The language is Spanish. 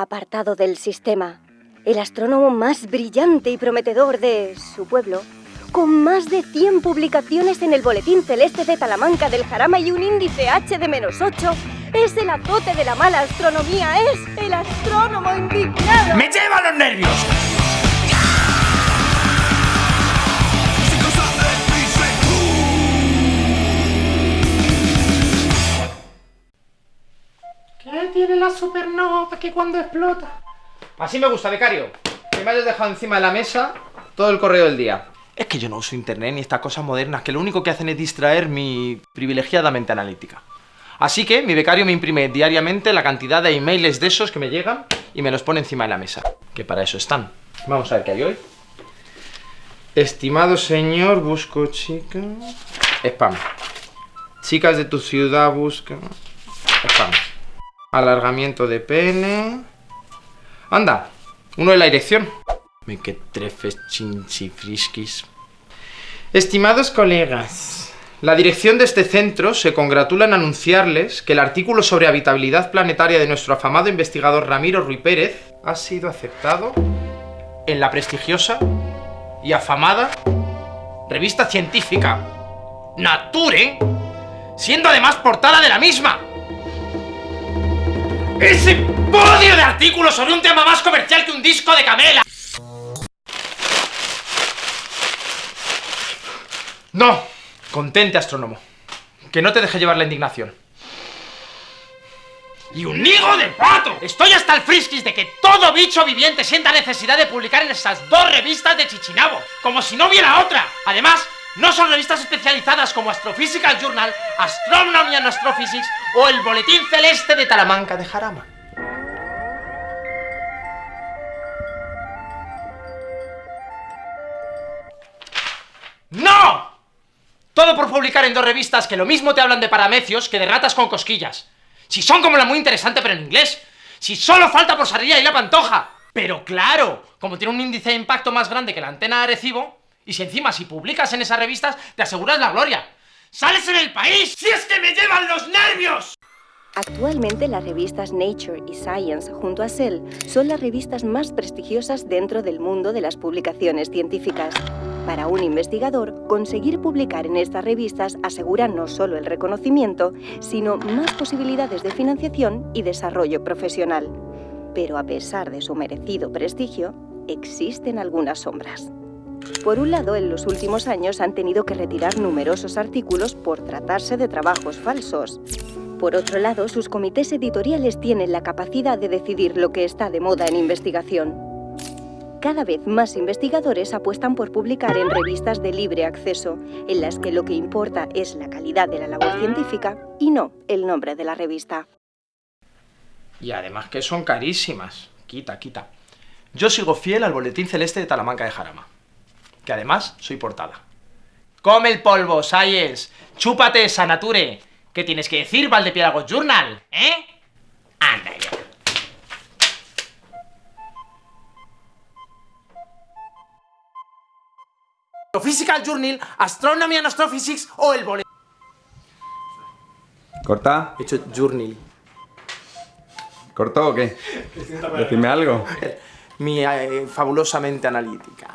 apartado del sistema, el astrónomo más brillante y prometedor de su pueblo, con más de 100 publicaciones en el Boletín Celeste de Talamanca del Jarama y un índice H de menos 8, es el azote de la mala astronomía, es el astrónomo indignado. ¡Me lleva los nervios! La supernova que cuando explota? Así me gusta, becario. Que me hayas dejado encima de la mesa todo el correo del día. Es que yo no uso internet ni estas cosas modernas que lo único que hacen es distraer mi privilegiada mente analítica. Así que mi becario me imprime diariamente la cantidad de emails de esos que me llegan y me los pone encima de la mesa. Que para eso están. Vamos a ver qué hay hoy. Estimado señor, busco chica... Spam. Chicas de tu ciudad buscan... Spam. Alargamiento de pene... Anda, uno de la dirección. Me que trefes chinchifriskis. Estimados colegas, la dirección de este centro se congratula en anunciarles que el artículo sobre habitabilidad planetaria de nuestro afamado investigador Ramiro Ruy Pérez ha sido aceptado en la prestigiosa y afamada revista científica Nature, siendo además portada de la misma. ¡Ese podio de artículos sobre un tema más comercial que un disco de Camela! No, contente astrónomo. Que no te deje llevar la indignación. ¡Y un higo de pato! Estoy hasta el friskis de que todo bicho viviente sienta necesidad de publicar en esas dos revistas de Chichinabo, como si no hubiera otra. Además, no son revistas especializadas como Astrophysical Journal, Astronomy and Astrophysics o el Boletín Celeste de Talamanca de Jarama. ¡No! Todo por publicar en dos revistas que lo mismo te hablan de paramecios que de ratas con cosquillas. Si son como la muy interesante pero en inglés. Si solo falta por Sarilla y la Pantoja. Pero claro, como tiene un índice de impacto más grande que la antena de Arecibo, y si encima si publicas en esas revistas te aseguras la gloria. ¡Sales en el país! ¡Si es que me llevan los nervios! Actualmente las revistas Nature y Science junto a Cell son las revistas más prestigiosas dentro del mundo de las publicaciones científicas. Para un investigador, conseguir publicar en estas revistas asegura no solo el reconocimiento, sino más posibilidades de financiación y desarrollo profesional. Pero a pesar de su merecido prestigio, existen algunas sombras. Por un lado, en los últimos años han tenido que retirar numerosos artículos por tratarse de trabajos falsos. Por otro lado, sus comités editoriales tienen la capacidad de decidir lo que está de moda en investigación. Cada vez más investigadores apuestan por publicar en revistas de libre acceso, en las que lo que importa es la calidad de la labor científica y no el nombre de la revista. Y además que son carísimas. Quita, quita. Yo sigo fiel al Boletín Celeste de Talamanca de Jarama. Que además soy portada. ¡Come el polvo, Science! ¡Chúpate, Sanature! ¿Qué tienes que decir, Valdepiélago Journal? ¿Eh? Anda ya. Physical Journal, Astronomy and Astrophysics o el boletín. ¿Corta? He hecho Journal. ¿Cortó o qué? Decime algo. Mi eh, fabulosamente analítica.